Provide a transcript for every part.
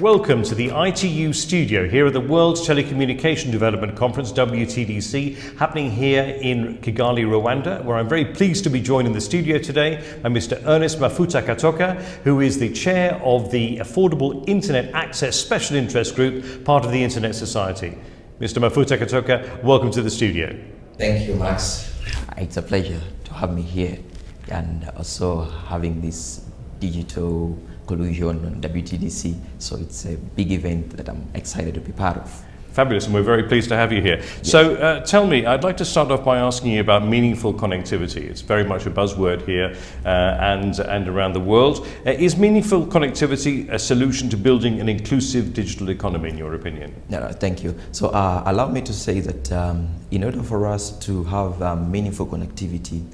Welcome to the ITU studio here at the World Telecommunication Development Conference, WTDC, happening here in Kigali, Rwanda, where I'm very pleased to be joined in the studio today by Mr. Ernest Mafuta Katoka, who is the chair of the Affordable Internet Access Special Interest Group, part of the Internet Society. Mr. Mafuta Katoka, welcome to the studio. Thank you, Max. It's a pleasure to have me here and also having this digital collusion on WTDC. So it's a big event that I'm excited to be part of. Fabulous, and we're very pleased to have you here. Yes. So uh, tell me, I'd like to start off by asking you about meaningful connectivity. It's very much a buzzword here uh, and, and around the world. Uh, is meaningful connectivity a solution to building an inclusive digital economy, in your opinion? No, no thank you. So uh, allow me to say that um, in order for us to have um, meaningful connectivity,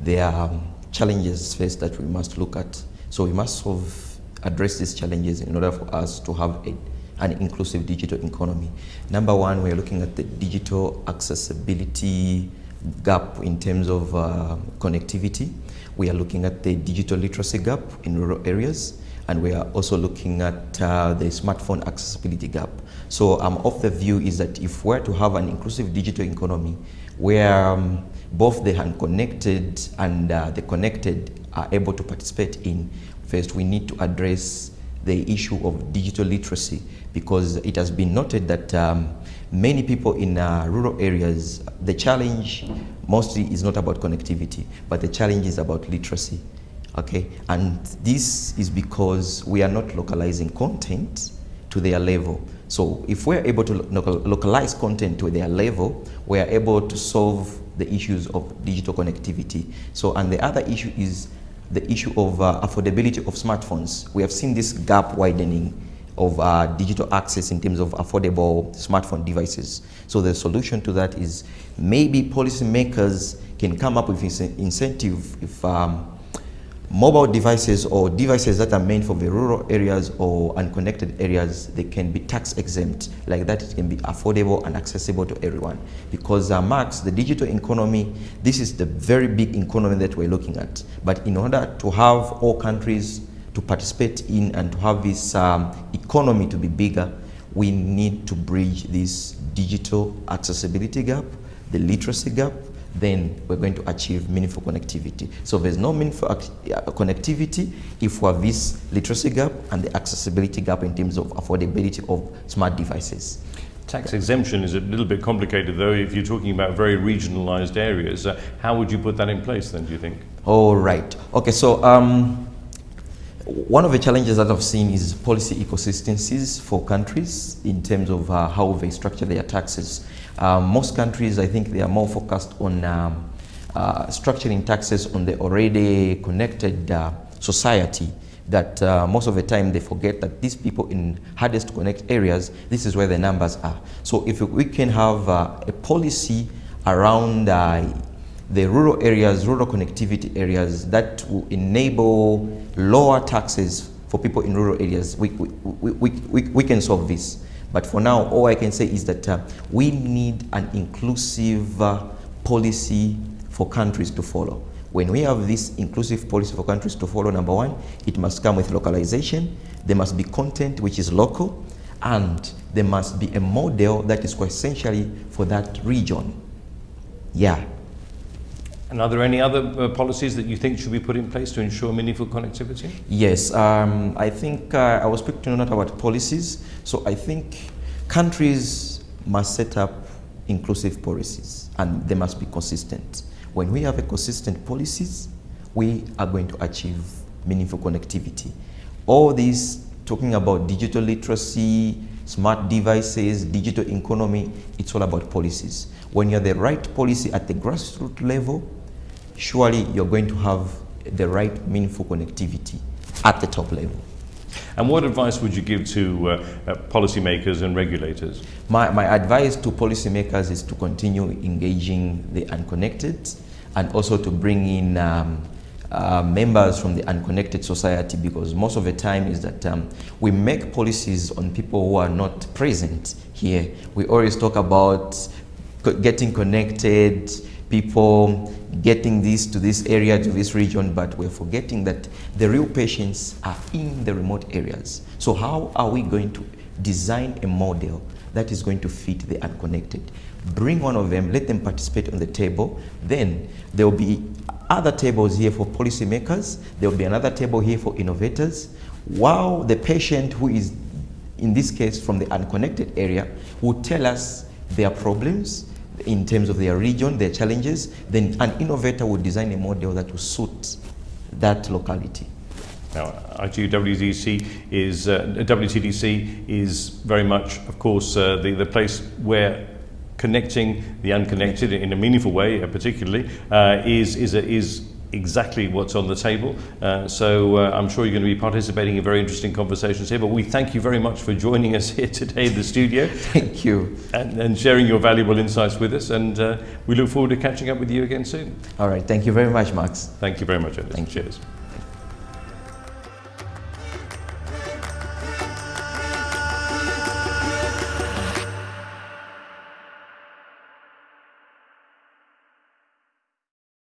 there are um, challenges first that we must look at. So we must solve address these challenges in order for us to have a, an inclusive digital economy. Number one, we're looking at the digital accessibility gap in terms of uh, connectivity. We are looking at the digital literacy gap in rural areas and we are also looking at uh, the smartphone accessibility gap. So um, of the view is that if we're to have an inclusive digital economy where um, both the unconnected and uh, the connected are able to participate in, First, we need to address the issue of digital literacy because it has been noted that um, many people in uh, rural areas, the challenge mostly is not about connectivity, but the challenge is about literacy. Okay, and this is because we are not localizing content to their level. So if we're able to localize content to their level, we are able to solve the issues of digital connectivity. So, and the other issue is the issue of uh, affordability of smartphones. We have seen this gap widening of uh, digital access in terms of affordable smartphone devices. So the solution to that is maybe policymakers can come up with incentive if um, mobile devices or devices that are meant for the rural areas or unconnected areas, they can be tax exempt. Like that, it can be affordable and accessible to everyone. Because uh, Max, the digital economy, this is the very big economy that we're looking at. But in order to have all countries to participate in and to have this um, economy to be bigger, we need to bridge this digital accessibility gap, the literacy gap, then we're going to achieve meaningful connectivity. So there's no meaningful uh, connectivity if we have this literacy gap and the accessibility gap in terms of affordability of smart devices. Tax exemption is a little bit complicated though if you're talking about very regionalized areas. Uh, how would you put that in place then, do you think? All right. Okay, so um, one of the challenges that I've seen is policy inconsistencies for countries in terms of uh, how they structure their taxes. Um, most countries, I think they are more focused on um, uh, structuring taxes on the already connected uh, society that uh, most of the time they forget that these people in hardest to connect areas, this is where the numbers are. So if we can have uh, a policy around uh, the rural areas, rural connectivity areas that will enable lower taxes for people in rural areas, we, we, we, we, we can solve this. But for now, all I can say is that uh, we need an inclusive uh, policy for countries to follow. When we have this inclusive policy for countries to follow, number one, it must come with localization. There must be content which is local, and there must be a model that is essentially for that region. Yeah. And are there any other uh, policies that you think should be put in place to ensure meaningful connectivity? Yes, um, I think uh, I was speaking not about policies. So I think countries must set up inclusive policies and they must be consistent. When we have a consistent policies, we are going to achieve meaningful connectivity. All these talking about digital literacy, smart devices, digital economy, it's all about policies. When you have the right policy at the grassroots level, surely you're going to have the right meaningful connectivity at the top level. And what advice would you give to uh, uh, policymakers and regulators? My, my advice to policymakers is to continue engaging the unconnected and also to bring in um, uh, members from the unconnected society because most of the time is that um, we make policies on people who are not present here. We always talk about getting connected, people getting this to this area, to this region, but we're forgetting that the real patients are in the remote areas. So how are we going to design a model that is going to fit the unconnected? Bring one of them, let them participate on the table, then there will be other tables here for policymakers, there will be another table here for innovators, while the patient who is, in this case, from the unconnected area, will tell us their problems, in terms of their region, their challenges, then an innovator would design a model that will suit that locality. Now, ITU is, uh, WTDC is very much, of course, uh, the, the place where connecting the unconnected in a meaningful way, uh, particularly, uh, is, is, a, is exactly what's on the table. Uh, so uh, I'm sure you're going to be participating in very interesting conversations here. But we thank you very much for joining us here today in the studio. Thank you. And, and sharing your valuable insights with us. And uh, we look forward to catching up with you again soon. All right. Thank you very much, Max. Thank you very much, Ernest. Thank you. Cheers.